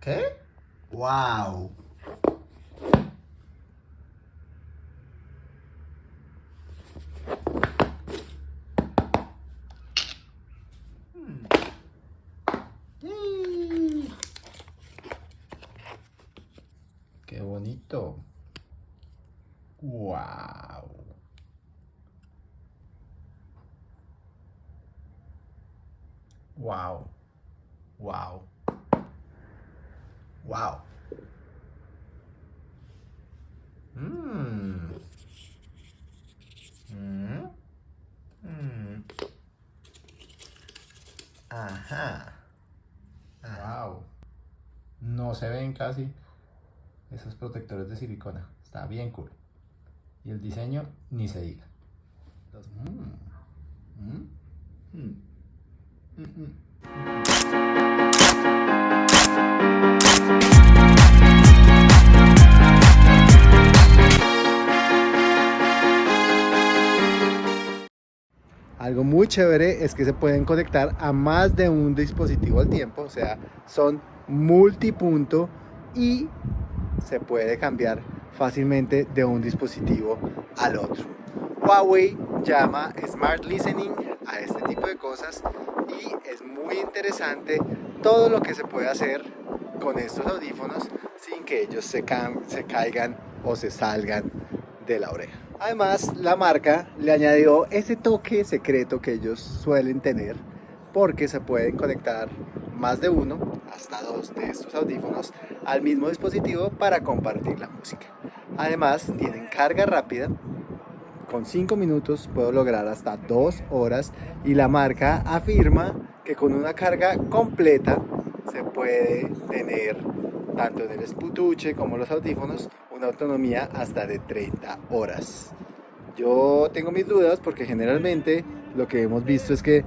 ¿Qué? ¡Wow! ¡Qué bonito! ¡Wow! ¡Wow! ¡Wow! ¡Wow! Mmm. Mmm. Mmm. Ajá. Wow. No se ven casi esos protectores de silicona. Está bien cool. Y el diseño ni se diga. Mm, mm, mm, chévere es que se pueden conectar a más de un dispositivo al tiempo, o sea, son multipunto y se puede cambiar fácilmente de un dispositivo al otro. Huawei llama Smart Listening a este tipo de cosas y es muy interesante todo lo que se puede hacer con estos audífonos sin que ellos se caigan o se salgan de la oreja. Además, la marca le añadió ese toque secreto que ellos suelen tener porque se pueden conectar más de uno, hasta dos de estos audífonos al mismo dispositivo para compartir la música. Además, tienen carga rápida. Con 5 minutos puedo lograr hasta 2 horas y la marca afirma que con una carga completa se puede tener tanto en el esputuche como los audífonos una autonomía hasta de 30 horas. Yo tengo mis dudas porque generalmente lo que hemos visto es que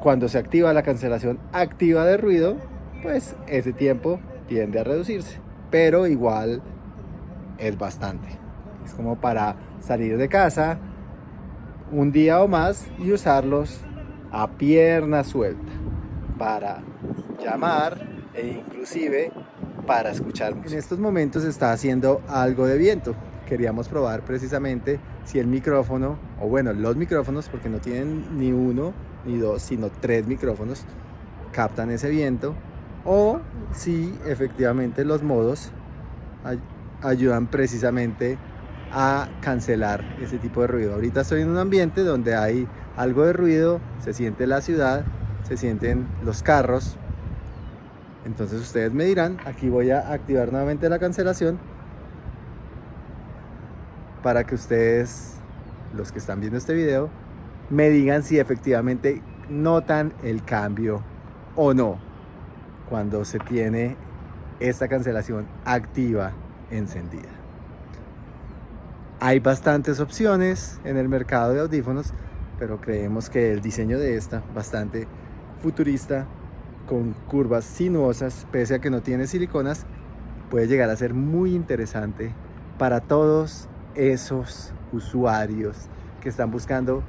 cuando se activa la cancelación activa de ruido, pues ese tiempo tiende a reducirse, pero igual es bastante. Es como para salir de casa un día o más y usarlos a pierna suelta para llamar e inclusive para escuchar En estos momentos está haciendo algo de viento. Queríamos probar precisamente si el micrófono, o bueno, los micrófonos, porque no tienen ni uno ni dos, sino tres micrófonos, captan ese viento, o si efectivamente los modos ayudan precisamente a cancelar ese tipo de ruido. Ahorita estoy en un ambiente donde hay algo de ruido, se siente la ciudad, se sienten los carros, entonces ustedes me dirán, aquí voy a activar nuevamente la cancelación para que ustedes, los que están viendo este video, me digan si efectivamente notan el cambio o no cuando se tiene esta cancelación activa encendida. Hay bastantes opciones en el mercado de audífonos, pero creemos que el diseño de esta, bastante futurista, con curvas sinuosas, pese a que no tiene siliconas, puede llegar a ser muy interesante para todos esos usuarios que están buscando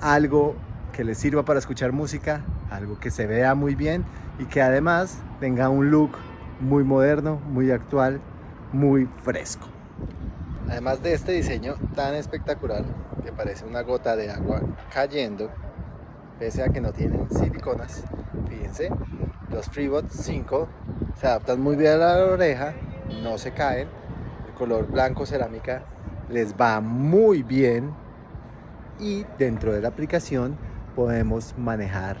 algo que les sirva para escuchar música, algo que se vea muy bien y que además tenga un look muy moderno, muy actual, muy fresco. Además de este diseño tan espectacular que parece una gota de agua cayendo, pese a que no tienen siliconas. Fíjense, los FreeBot 5 se adaptan muy bien a la oreja, no se caen. El color blanco cerámica les va muy bien y dentro de la aplicación podemos manejar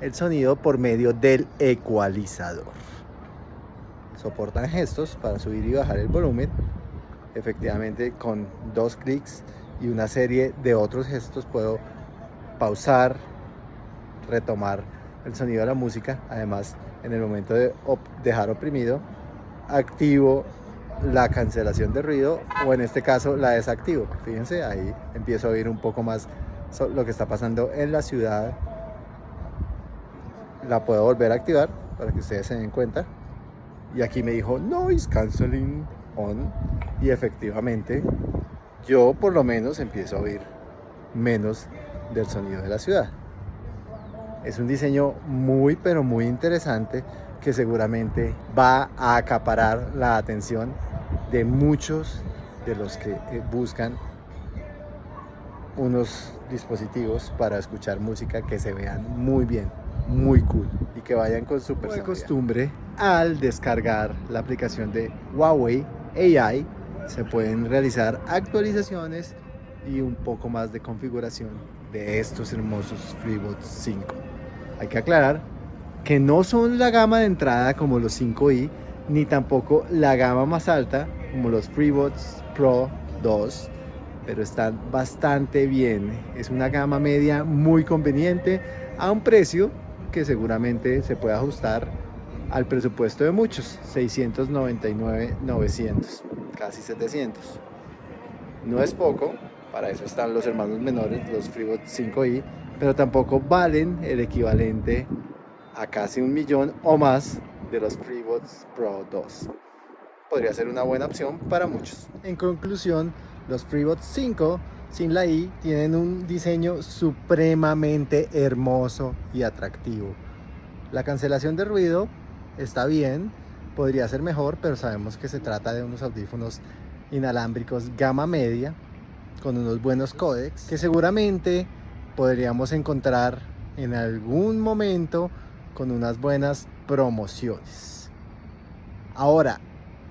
el sonido por medio del ecualizador. Soportan gestos para subir y bajar el volumen. Efectivamente con dos clics y una serie de otros gestos puedo pausar, retomar el sonido de la música. Además, en el momento de dejar oprimido, activo la cancelación de ruido o en este caso la desactivo. Fíjense, ahí empiezo a oír un poco más lo que está pasando en la ciudad. La puedo volver a activar para que ustedes se den cuenta. Y aquí me dijo Noise Canceling On. Y efectivamente, yo por lo menos empiezo a oír menos del sonido de la ciudad. Es un diseño muy pero muy interesante que seguramente va a acaparar la atención de muchos de los que eh, buscan unos dispositivos para escuchar música que se vean muy bien, muy cool y que vayan con su de costumbre al descargar la aplicación de Huawei AI se pueden realizar actualizaciones y un poco más de configuración de estos hermosos FreeBuds 5. Hay que aclarar que no son la gama de entrada como los 5i, ni tampoco la gama más alta como los FreeBuds Pro 2, pero están bastante bien. Es una gama media muy conveniente a un precio que seguramente se puede ajustar al presupuesto de muchos, 699, 900, casi 700. No es poco, para eso están los hermanos menores, los FreeBuds 5i, pero tampoco valen el equivalente a casi un millón o más de los FreeBuds Pro 2. Podría ser una buena opción para muchos. En conclusión, los FreeBuds 5 sin la i tienen un diseño supremamente hermoso y atractivo. La cancelación de ruido está bien, podría ser mejor, pero sabemos que se trata de unos audífonos inalámbricos gama media con unos buenos códecs que seguramente podríamos encontrar en algún momento con unas buenas promociones. Ahora,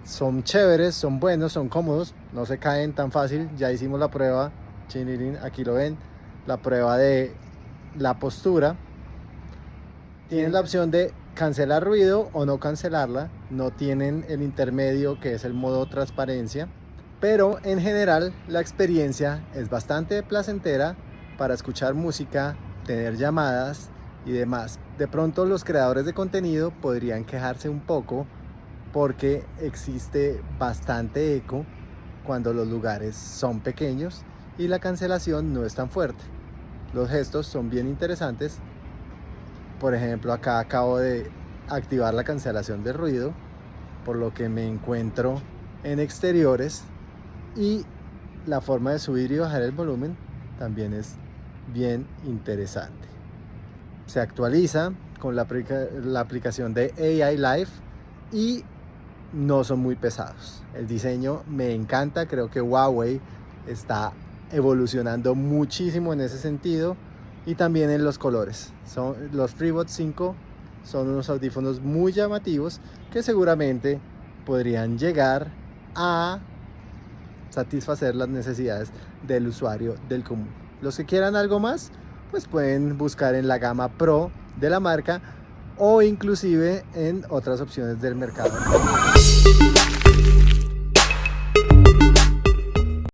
son chéveres, son buenos, son cómodos, no se caen tan fácil. Ya hicimos la prueba, aquí lo ven, la prueba de la postura. Tienen la opción de cancelar ruido o no cancelarla. No tienen el intermedio que es el modo transparencia. Pero en general la experiencia es bastante placentera para escuchar música, tener llamadas y demás. De pronto los creadores de contenido podrían quejarse un poco porque existe bastante eco cuando los lugares son pequeños y la cancelación no es tan fuerte. Los gestos son bien interesantes. Por ejemplo, acá acabo de activar la cancelación de ruido, por lo que me encuentro en exteriores y la forma de subir y bajar el volumen también es bien interesante. Se actualiza con la, aplicación de AI Live y no son muy pesados. El diseño me encanta, creo que Huawei está evolucionando muchísimo en ese sentido y también en los colores. Son, los FreeBuds 5 son unos audífonos muy llamativos que seguramente podrían llegar a satisfacer las necesidades del usuario del común. Los que quieran algo más, pues pueden buscar en la gama Pro de la marca o inclusive en otras opciones del mercado.